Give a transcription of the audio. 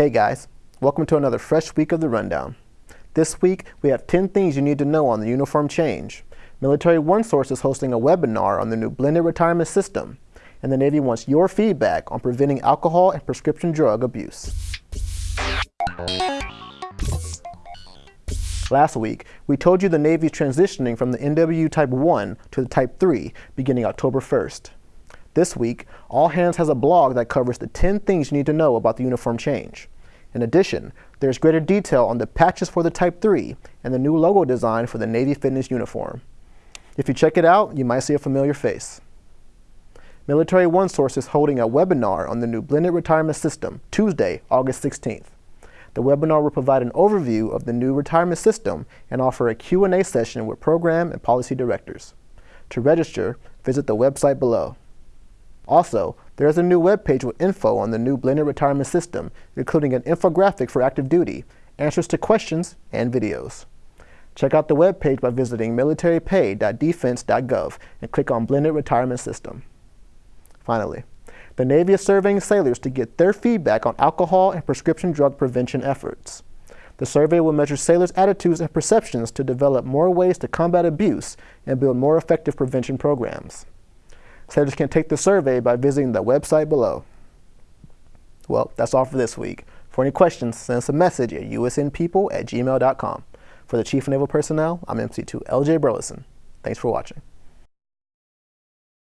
Hey guys, welcome to another fresh week of the Rundown. This week, we have 10 things you need to know on the uniform change. Military One Source is hosting a webinar on the new blended retirement system, and the Navy wants your feedback on preventing alcohol and prescription drug abuse. Last week, we told you the Navy is transitioning from the NW Type 1 to the Type 3 beginning October 1st. This week, All Hands has a blog that covers the 10 things you need to know about the uniform change. In addition, there's greater detail on the patches for the Type 3 and the new logo design for the Navy Fitness uniform. If you check it out, you might see a familiar face. Military One Source is holding a webinar on the new blended retirement system Tuesday, August 16th. The webinar will provide an overview of the new retirement system and offer a Q&A session with program and policy directors. To register, visit the website below. Also, there is a new webpage with info on the new blended retirement system, including an infographic for active duty, answers to questions, and videos. Check out the webpage by visiting militarypay.defense.gov and click on Blended Retirement System. Finally, the Navy is surveying sailors to get their feedback on alcohol and prescription drug prevention efforts. The survey will measure sailors' attitudes and perceptions to develop more ways to combat abuse and build more effective prevention programs. Sailors can take the survey by visiting the website below. Well, that's all for this week. For any questions, send us a message at usnpeople at gmail.com. For the Chief of Naval Personnel, I'm MC2 LJ Burleson. Thanks for watching.